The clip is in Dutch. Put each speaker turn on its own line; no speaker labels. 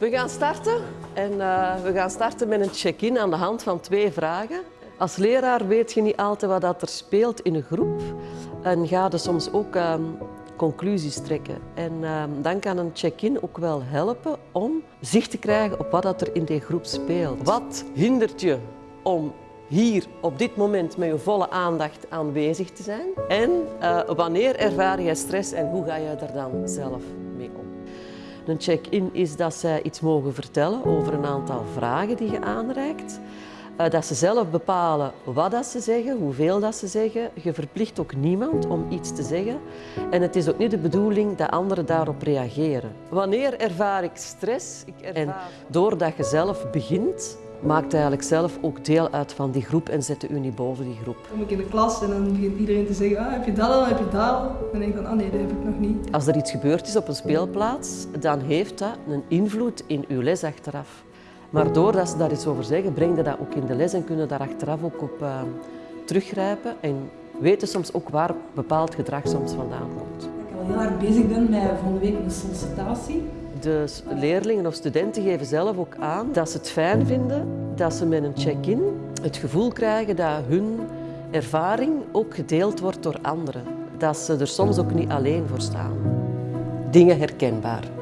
We gaan starten en eh, we gaan starten met een check-in aan de hand van twee vragen. Als leraar weet je niet altijd wat dat er speelt in een groep en ga je soms ook ehm, conclusies trekken. En ehm, dan kan een check-in ook wel helpen om zicht te krijgen op wat dat er in die groep speelt. Wat hindert je om hier op dit moment met je volle aandacht aanwezig te zijn? En eh, wanneer ervaar jij stress en hoe ga je er dan zelf? Een check-in is dat zij iets mogen vertellen over een aantal vragen die je aanreikt. Eh, Dat ze zelf bepalen wat dat ze zeggen, hoeveel dat ze zeggen. Je verplicht ook niemand om iets te zeggen. En het is ook niet de bedoeling dat anderen daarop reageren. Wanneer ervaar ik stress? Ik ervaar... En doordat je zelf begint, maakt eigenlijk zelf ook deel uit van die groep en zet je niet boven die groep.
Dan kom ik in de klas en dan begint iedereen te zeggen, ah, heb je dat al, heb je dat al? Dan denk ik van, ah nee, dat heb ik nog niet.
Als er iets gebeurd is op een speelplaats, dan heeft dat een invloed in uw les achteraf. Maar doordat ze daar iets over zeggen, breng je dat ook in de les en kunnen daar achteraf ook op uh, teruggrijpen en weten soms ook waar bepaald gedrag soms vandaan komt.
Dat ik al heel erg bezig ben met volgende week een sollicitatie.
De leerlingen of studenten geven zelf ook aan dat ze het fijn vinden dat ze met een check-in het gevoel krijgen dat hun ervaring ook gedeeld wordt door anderen. Dat ze er soms ook niet alleen voor staan. Dingen herkenbaar.